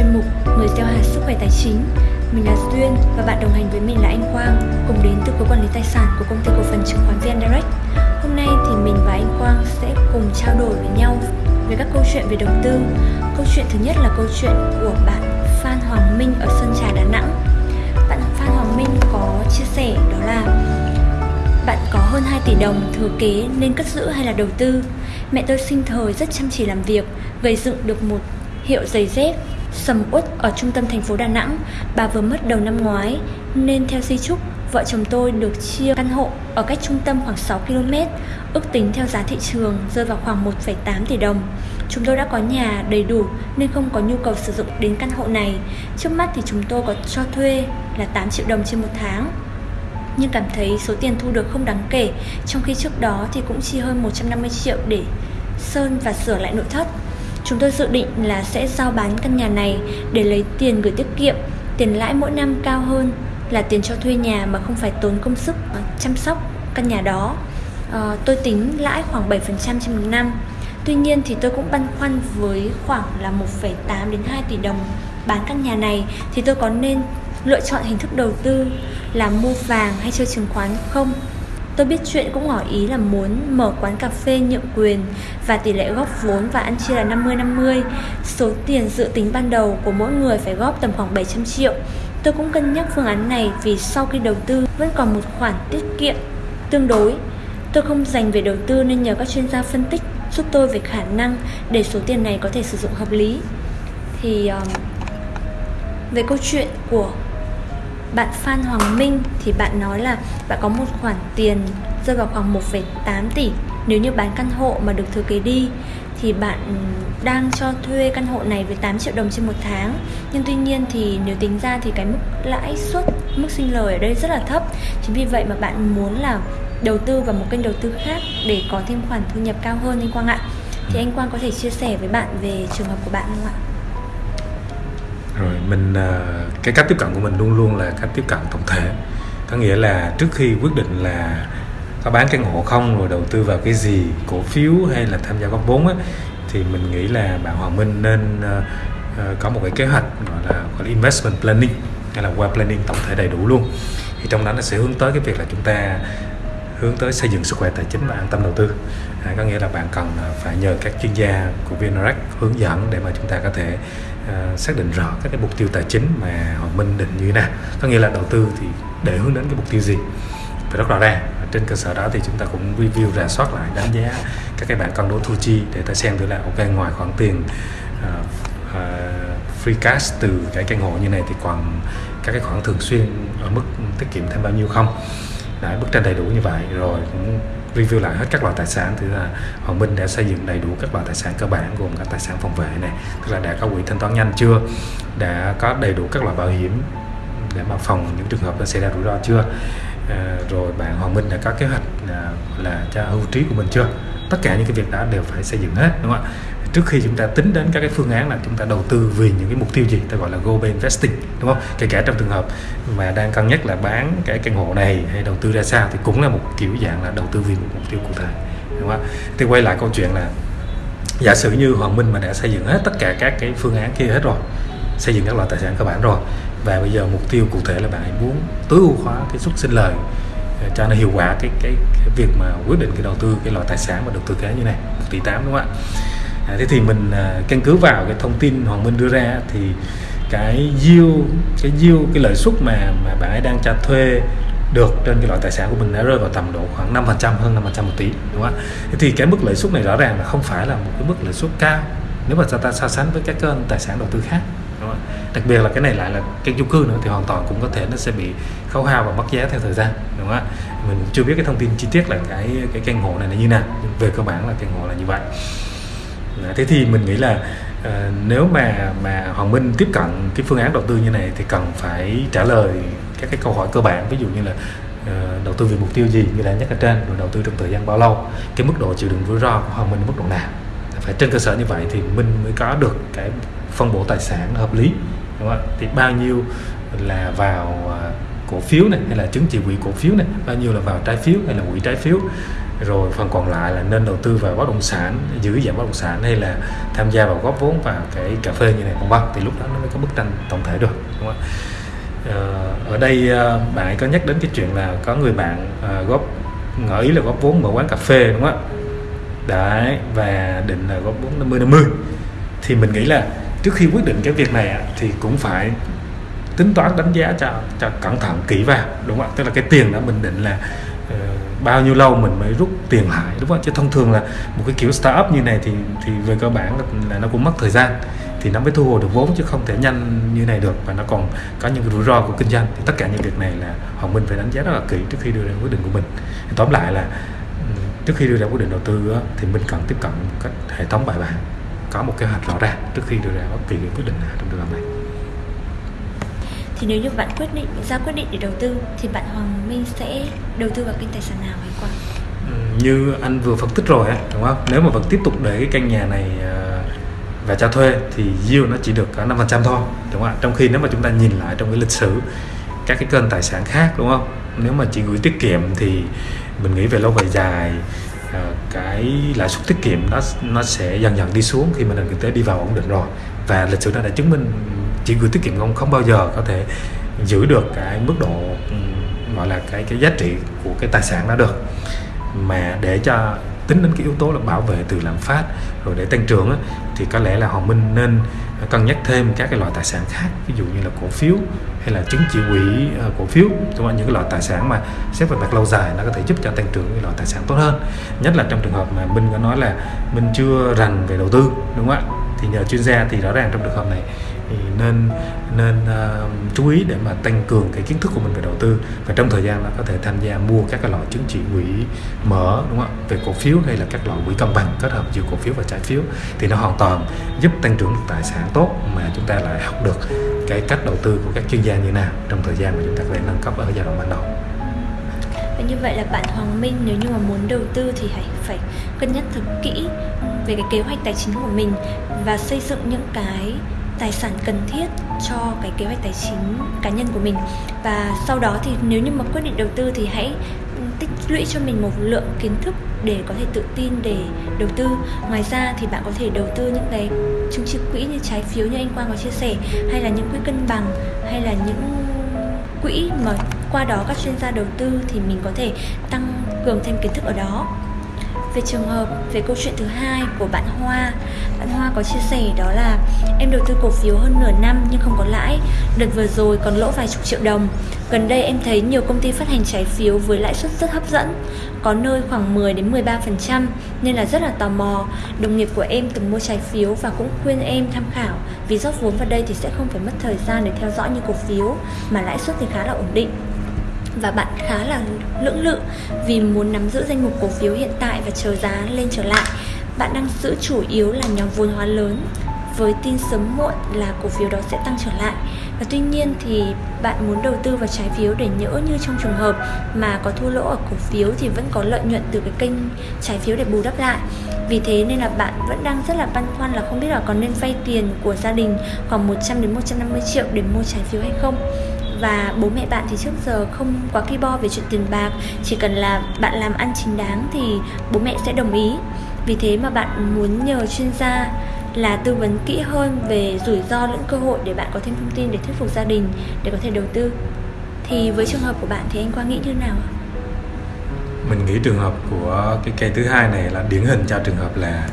chuyên mục Người gieo hạt sức khỏe tài chính. Mình là Duyên và bạn đồng hành với mình là anh Quang, cùng đến từ cơ quản lý tài sản của công ty cổ phần chứng khoán VN Direct. Hôm nay thì mình và anh Quang sẽ cùng trao đổi với nhau về các câu chuyện về đầu tư. Câu chuyện thứ nhất là câu chuyện của bạn Phan Hoàng Minh ở Sơn Trà Đà Nẵng. Bạn Phan Hoàng Minh có chia sẻ đó là bạn có hơn 2 tỷ đồng thừa kế nên cất giữ hay là đầu tư? Mẹ tôi sinh thời rất chăm chỉ làm việc, gây dựng được một hiệu giày dép sầm uất ở trung tâm thành phố Đà Nẵng. Bà vừa mất đầu năm ngoái nên theo di chúc, vợ chồng tôi được chia căn hộ ở cách trung tâm khoảng 6 km, ước tính theo giá thị trường rơi vào khoảng 1,8 tỷ đồng. Chúng tôi đã có nhà đầy đủ nên không có nhu cầu sử dụng đến căn hộ này. Trước mắt thì chúng tôi có cho thuê là 8 triệu đồng trên một tháng nhưng cảm thấy số tiền thu được không đáng kể, trong khi trước đó thì cũng chi hơn 150 triệu để sơn và sửa lại nội thất. Chúng tôi dự định là sẽ giao bán căn nhà này để lấy tiền gửi tiết kiệm, tiền lãi mỗi năm cao hơn là tiền cho thuê nhà mà không phải tốn công sức chăm sóc căn nhà đó. À, tôi tính lãi khoảng 7% trên một năm. Tuy nhiên thì tôi cũng băn khoăn với khoảng là 1,8 đến 2 tỷ đồng bán căn nhà này thì tôi có nên lựa chọn hình thức đầu tư là mua vàng hay chơi chứng khoán không Tôi biết chuyện cũng ngỏ ý là muốn mở quán cà phê nhượng quyền và tỷ lệ góp vốn và ăn chia là 50-50. Số tiền dự tính ban đầu của mỗi người phải góp tầm khoảng 700 triệu. Tôi cũng cân nhắc phương án này vì sau khi đầu tư vẫn còn một khoản tiết kiệm tương đối. Tôi không dành về đầu tư nên nhờ các chuyên gia phân tích giúp tôi về khả năng để số tiền này có thể sử dụng hợp lý. Thì um, về câu chuyện của bạn Phan Hoàng Minh thì bạn nói là bạn có một khoản tiền rơi vào khoảng 1,8 tỷ. Nếu như bán căn hộ mà được thừa kế đi thì bạn đang cho thuê căn hộ này với 8 triệu đồng trên một tháng. Nhưng tuy nhiên thì nếu tính ra thì cái mức lãi suất mức sinh lời ở đây rất là thấp. Chính vì vậy mà bạn muốn là đầu tư vào một kênh đầu tư khác để có thêm khoản thu nhập cao hơn anh Quang ạ. Thì anh Quang có thể chia sẻ với bạn về trường hợp của bạn không ạ? Rồi mình ờ, cái cách tiếp cận của mình luôn luôn là cách tiếp cận tổng thể. Có nghĩa là trước khi quyết định là có bán căn hộ không rồi đầu tư vào cái gì cổ phiếu hay là tham gia góp vốn á, thì mình nghĩ là bạn Hoàng Minh nên uh, uh, có một cái kế hoạch gọi là gọi là investment planning hay là wealth planning tổng thể đầy đủ luôn. Thì trong đó nó sẽ hướng tới cái việc là chúng ta hướng tới xây dựng sức khỏe tài chính và an tâm đầu tư. À, có nghĩa là bạn cần à, phải nhờ các chuyên gia của VNREX hướng dẫn để mà chúng ta có thể uh, xác định rõ các cái mục tiêu tài chính mà Hoàng Minh định như thế nào. Có nghĩa là đầu tư thì để hướng đến cái mục tiêu gì? Phải rất rõ ràng trên cơ sở đó thì chúng ta cũng review rà soát lại đánh giá các cái bạn cân đối thu chi để ta xem thử là ok ngoài khoản tiền uh, uh, free cash từ cái căn hộ như này thì còn các cái khoản thường xuyên ở mức tiết kiệm thêm bao nhiêu không? Đấy, bức tranh đầy đủ như vậy. Rồi cũng review lại hết các loại tài sản. Thì là Hoàng Minh đã xây dựng đầy đủ các loại tài sản cơ bản gồm các tài sản phòng vệ này. Tức là đã có quỹ thanh toán nhanh chưa? Đã có đầy đủ các loại bảo hiểm để mà phòng những trường hợp nó xảy ra rủi ro chưa? À, rồi bạn Hoàng Minh đã có kế hoạch là, là cho hưu trí của mình chưa? Tất cả những cái việc đó đều phải xây dựng hết đúng không ạ? Trước khi chúng ta tính đến các cái phương án là chúng ta đầu tư vì những cái mục tiêu gì? Ta gọi là goal investing đúng không? Kể cả trong trường hợp mà đang cân nhắc là bán cái căn hộ này hay đầu tư ra sao thì cũng là một kiểu dạng là đầu tư vì một mục tiêu cụ thể đúng không? Thì quay lại câu chuyện là giả sử như Hoàng Minh mà đã xây dựng hết tất cả các cái phương án kia hết rồi xây dựng các loại tài sản cơ bản rồi và bây giờ mục tiêu cụ thể là bạn muốn tối ưu hóa cái suất sinh lời ờ, cho nó hiệu quả cái, cái cái việc mà quyết định cái đầu tư cái loại tài sản mà được tư kế như này một tỷ tám đúng không ạ? À, thế thì mình à, căn cứ vào cái thông tin Hoàng Minh đưa ra thì cái yield cái yield cái lợi suất mà mà bạn ấy đang cho thuê được trên cái loại tài sản của mình đã rơi vào tầm độ khoảng 5% hơn 5% một tỷ đúng không ạ? Thế thì cái mức lợi suất này rõ ràng là không phải là một cái mức lợi suất cao nếu mà ta so sánh với các kênh tài sản đầu tư khác đúng không? đặc biệt là cái này lại là cái chung cư nữa thì hoàn toàn cũng có thể nó sẽ bị khấu hao và mất giá theo thời gian đúng không ạ mình chưa biết cái thông tin chi tiết là cái cái căn hộ này là như nào nhưng về cơ bản là căn hộ là như vậy Dạ, thế thì mình nghĩ là uh, nếu mà mà Hoàng Minh tiếp cận cái phương án đầu tư như này thì cần phải trả lời các cái câu hỏi cơ bản ví dụ như là uh, đầu tư vì mục tiêu gì như là nhắc ở trên rồi đầu tư trong thời gian bao lâu cái mức độ chịu đựng rủi ro của Hoàng Minh mức độ nào phải trên cơ sở như vậy thì Minh mới có được cái phân bổ tài sản hợp lý đúng không? thì bao nhiêu là vào uh, cổ phiếu này hay là chứng chỉ quỹ cổ phiếu này bao nhiêu là vào trái phiếu hay là quỹ trái phiếu rồi phần còn lại là nên đầu tư vào bất động sản, giữ dạng bất động sản hay là tham gia vào góp vốn vào cái cà phê như này, vân vân. Thì lúc đó nó mới có bức tranh tổng thể được, đúng không ờ, ở đây ờ, bạn ấy có nhắc đến cái chuyện là có người bạn ờ, góp, ngỏ ý là góp vốn mở quán cà phê, đúng không ạ? Đấy, và định là góp vốn 50 50 thì mình nghĩ là trước khi quyết định cái việc này thì cũng phải tính toán đánh giá cho cho cẩn thận kỹ vào, đúng không ạ? Tức là cái tiền đó mình định là bao nhiêu lâu mình mới rút tiền lại đúng không? Ạ chứ thông thường là một cái kiểu startup như này thì thì về cơ bản là, là nó cũng mất thời gian. Thì nó mới thu hồi được vốn chứ không thể nhanh như này được. Và nó còn có những cái rủi ro của kinh doanh. Thì tất cả những việc này là hoàng minh phải đánh giá rất là kỹ trước khi đưa ra quyết định của mình. Thì tóm lại là ừ, trước khi đưa ra quyết định đầu tư thì mình cần tiếp cận một cách hệ thống bài bản có một kế hoạch rõ ràng trước khi đưa ra bất kỳ quyết định nào trong trường hợp này thì nếu như bạn quyết định ra quyết định để đầu tư thì bạn Hoàng Minh sẽ đầu tư vào kênh tài sản nào hay quan ừ, Như anh vừa phân tích rồi á, đúng không? Nếu mà vẫn tiếp tục để cái căn nhà này à, và cho thuê thì yield nó chỉ được có 5% thôi, đúng không ạ? Trong khi nếu mà chúng ta nhìn lại trong cái lịch sử các cái kênh tài sản khác đúng không? Nếu mà chỉ gửi tiết kiệm thì mình nghĩ về lâu về dài à, cái lãi suất tiết kiệm nó nó sẽ dần dần đi xuống khi mà nền kinh tế đi vào ổn định rồi và lịch sử đã đã chứng minh chỉ gửi tiết kiệm không không bao giờ có thể giữ được cái mức độ ừ, gọi là cái cái giá trị của cái tài sản đó được. Mà để cho tính đến cái yếu tố là bảo vệ từ lạm phát rồi để tăng trưởng á, thì có lẽ là Hoàng Minh nên cân nhắc thêm các cái loại tài sản khác ví dụ như là cổ phiếu hay là chứng chỉ quỹ uh, cổ phiếu. Đúng không? những cái loại tài sản mà xét về mặt lâu dài nó có thể giúp cho tăng trưởng cái loại tài sản tốt hơn. Nhất là trong trường hợp mà Minh có nói là Minh chưa rành về đầu tư đúng không ạ? Thì nhờ chuyên gia thì rõ ràng trong trường hợp này thì nên nên uh, chú ý để mà tăng cường cái kiến thức của mình về đầu tư. Và trong thời gian là có thể tham gia mua các cái loại chứng chỉ quỹ mở đúng không ạ? Về cổ phiếu hay là các loại quỹ cân bằng kết hợp giữa cổ phiếu và trái phiếu. Thì nó hoàn toàn giúp tăng trưởng được tài sản tốt mà chúng ta lại học được cái cách đầu tư của các chuyên gia như nào trong thời gian mà chúng ta có thể nâng cấp ở giai đoạn ban đầu. Và như vậy là bạn Hoàng Minh nếu như mà muốn đầu tư thì hãy phải cân nhắc thật kỹ về cái kế hoạch tài chính của mình và xây dựng những cái tài sản cần thiết cho cái kế hoạch tài chính cá nhân của mình. Và sau đó thì nếu như mà quyết định đầu tư thì hãy ừ, tích lũy cho mình một lượng kiến thức để có thể tự tin để đầu tư. Ngoài ra thì bạn có thể đầu tư những cái chứng chỉ quỹ như trái phiếu như anh quang có chia sẻ, hay là những quỹ cân bằng, hay là những quỹ mà qua đó các chuyên gia đầu tư thì mình có thể tăng cường thêm kiến thức ở đó về trường hợp, về câu chuyện thứ hai của bạn Hoa. Bạn Hoa có chia sẻ đó là, em đầu tư cổ phiếu hơn nửa năm nhưng không có lãi. Đợt vừa rồi còn lỗ vài chục triệu đồng. Gần đây em thấy nhiều công ty phát hành trái phiếu với lãi suất rất hấp dẫn, có nơi khoảng 10 đến 13% nên là rất là tò mò. Đồng nghiệp của em từng mua trái phiếu và cũng khuyên em tham khảo, vì rót vốn vào đây thì sẽ không phải mất thời gian để theo dõi như cổ phiếu, mà lãi suất thì khá là ổn định và bạn khá là lưỡng lự vì muốn nắm giữ danh mục cổ phiếu hiện tại và chờ giá lên trở lại. Bạn đang giữ chủ yếu là nhóm vốn hóa lớn. Với tin sớm muộn là cổ phiếu đó sẽ tăng trở lại. Và tuy nhiên thì bạn muốn đầu tư vào trái phiếu để nhỡ như trong trường hợp mà có thua lỗ ở cổ phiếu thì vẫn có lợi nhuận từ cái kênh trái phiếu để bù đắp lại. Vì thế nên là bạn vẫn đang rất là băn khoăn là không biết là còn nên vay tiền của gia đình khoảng 100 đến 150 triệu để mua trái phiếu hay không và bố mẹ bạn thì trước giờ không quá kỳ bo về chuyện tiền bạc. Chỉ cần là bạn làm ăn chính đáng thì bố mẹ sẽ đồng ý. Vì thế mà bạn muốn nhờ chuyên gia là tư vấn kỹ hơn về rủi ro lẫn cơ hội để bạn có thêm thông tin để thuyết phục gia đình để có thể đầu tư. Thì với trường hợp của bạn thì anh Quang nghĩ như nào mình nghĩ trường hợp của cái cây thứ hai này là điển hình cho trường hợp là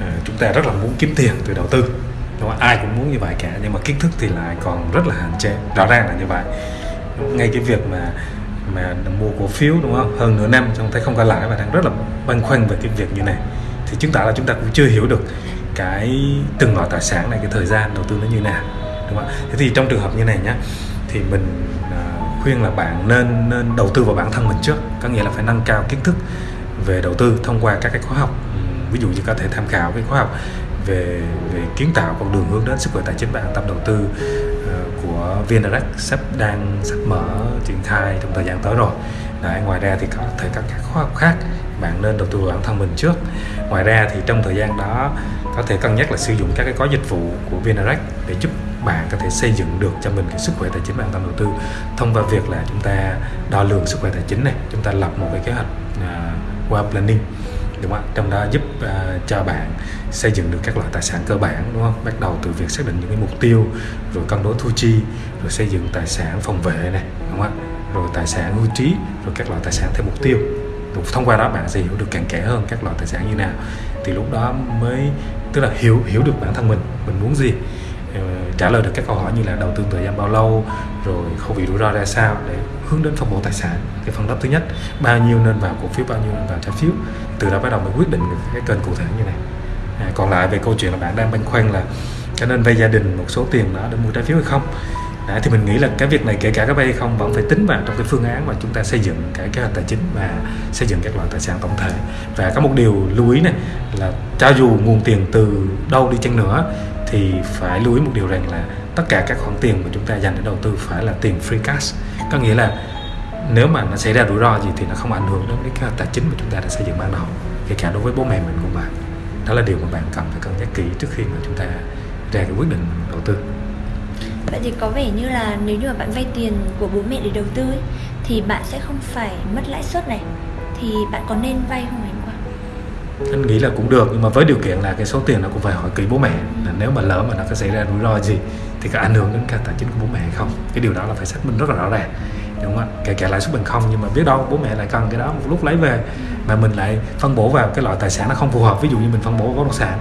ờ, chúng ta rất là muốn kiếm tiền từ đầu tư đúng không? ai cũng muốn như vậy cả, nhưng mà kiến thức thì lại còn rất là hạn chế. Rõ ràng là như vậy. Ngay cái việc mà mà mua cổ phiếu, đúng không? Hơn nửa năm chúng thấy không có lãi và đang rất là băn khoăn về cái việc như này. Thì chứng tỏ là chúng ta cũng chưa hiểu được cái từng loại tài sản này, cái thời gian đầu tư nó như nào, đúng không thế thì trong trường hợp như này nhá, thì mình à, khuyên là bạn nên nên đầu tư vào bản thân mình trước. Có nghĩa là phải nâng cao kiến thức về đầu tư thông qua các cái khóa học. Ví dụ như có thể tham khảo cái khóa học về về kiến tạo con đường hướng đến sức khỏe tài chính và an tâm đầu tư ờ, của VNRX sắp đang sắp mở triển khai trong thời gian tới rồi. Đấy, ngoài ra thì có thể các các khóa học khác bạn nên đầu tư vào bản thân mình trước. Ngoài ra thì trong thời gian đó có thể cân nhắc là sử dụng các cái gói dịch vụ của VNRX để giúp bạn có thể xây dựng được cho mình cái sức khỏe tài chính và an tâm đầu tư thông qua việc là chúng ta đo lường sức khỏe tài chính này chúng ta lập một cái kế hoạch à, uh, wealth planning đúng không trong đó giúp uh, cho bạn xây dựng được các loại tài sản cơ bản đúng không? Bắt đầu từ việc xác định những cái mục tiêu rồi cân đối thu chi rồi xây dựng tài sản phòng vệ này đúng không rồi tài sản hưu trí rồi các loại tài sản theo mục tiêu. Thông qua đó bạn sẽ hiểu được càng kẽ hơn các loại tài sản như nào. Thì lúc đó mới tức là hiểu hiểu được bản thân mình mình muốn gì. Ờ, trả lời được các câu hỏi như là đầu tư thời gian bao lâu rồi khẩu vị rủi ro ra sao để hướng đến phân bổ tài sản. Cái phần đất thứ nhất bao nhiêu nên vào cổ phiếu bao nhiêu nên vào trái phiếu. Từ đó bắt đầu mới quyết định được cái kênh cụ thể như này. À, còn lại về câu chuyện là bạn đang băn khoăn là cho nên vay gia đình một số tiền đó để mua trái phiếu hay không? Đấy, thì mình nghĩ là cái việc này kể cả các vay hay không vẫn phải tính vào trong cái phương án mà chúng ta xây dựng cái kế hoạch tài chính và xây dựng các loại tài sản tổng thể. Và có một điều lưu ý này là cho dù nguồn tiền từ đâu đi chăng nữa thì phải lưu ý một điều rằng là tất cả các khoản tiền mà chúng ta dành để đầu tư phải là tiền free cash. Có nghĩa là nếu mà nó xảy ra rủi ro gì thì nó không ảnh hưởng đến cái kế hoạch tài chính mà chúng ta đã xây dựng ban đầu kể cả đối với bố mẹ mình của bạn đó là điều mà bạn cần phải cân nhắc kỹ trước khi mà chúng ta ra cái quyết định đầu tư. Vậy thì có vẻ như là nếu như mà bạn vay tiền của bố mẹ để đầu tư ấy, thì bạn sẽ không phải mất lãi suất này. Thì bạn có nên vay không ạ? Anh nghĩ là cũng được, nhưng mà với điều kiện là cái số tiền nó cũng phải hỏi kỹ bố mẹ. Là nếu mà lỡ mà nó có xảy ra rủi ro gì thì có ảnh hưởng đến cả tài chính của bố mẹ hay không? Cái điều đó là phải xác minh rất là rõ ràng, đúng không ạ? Kể cả lãi suất bằng không, nhưng mà biết đâu bố mẹ lại cần cái đó một lúc lấy về mà mình lại phân bổ vào cái loại tài sản nó không phù hợp. Ví dụ như mình phân bổ bất động sản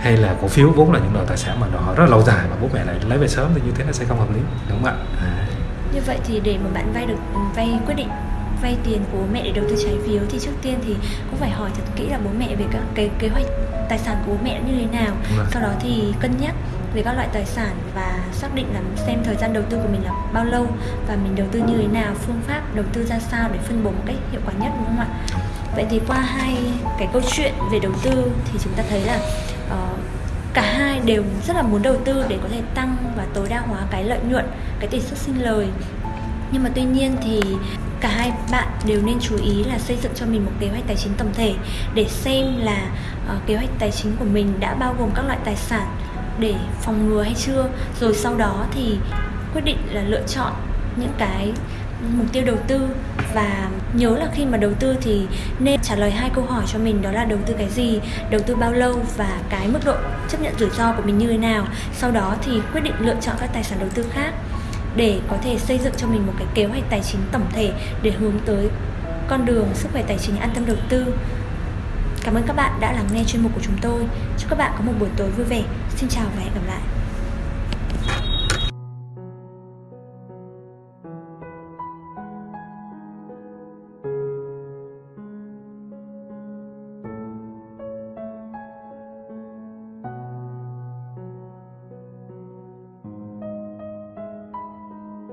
hay là cổ phiếu vốn là những loại tài sản mà nó rất là lâu dài mà bố mẹ lại lấy về sớm thì như thế nó sẽ không hợp lý, đúng không ạ? À. như vậy thì để mà bạn vay được, vay quyết định vay tiền của bố mẹ để đầu tư trái phiếu thì trước tiên thì cũng phải hỏi thật kỹ là bố mẹ về các cái kế hoạch tài sản của bố mẹ như thế nào. Sau đó thì cân nhắc về các loại tài sản và xác định là xem thời gian đầu tư của mình là bao lâu và mình đầu tư như thế nào phương pháp đầu tư ra sao để phân bổ một cách hiệu quả nhất đúng không ạ? Vậy thì qua hai cái câu chuyện về đầu tư thì chúng ta thấy là uh, cả hai đều rất là muốn đầu tư để có thể tăng và tối đa hóa cái lợi nhuận cái tỷ suất sinh lời. Nhưng mà tuy nhiên thì cả hai bạn đều nên chú ý là xây dựng cho mình một kế hoạch tài chính tổng thể để xem là uh, kế hoạch tài chính của mình đã bao gồm các loại tài sản để phòng ngừa hay chưa. Rồi sau đó thì quyết định là lựa chọn những cái mục tiêu đầu tư và nhớ là khi mà đầu tư thì nên trả lời hai câu hỏi cho mình đó là đầu tư cái gì đầu tư bao lâu và cái mức độ chấp nhận rủi ro của mình như thế nào. Sau đó thì quyết định lựa chọn các tài sản đầu tư khác để có thể xây dựng cho mình một cái kế hoạch tài chính tổng thể để hướng tới con đường sức khỏe tài chính an tâm đầu tư Cảm ơn các bạn đã lắng nghe chuyên mục của chúng tôi. Chúc các bạn có một buổi tối vui vẻ. Xin chào và hẹn gặp lại.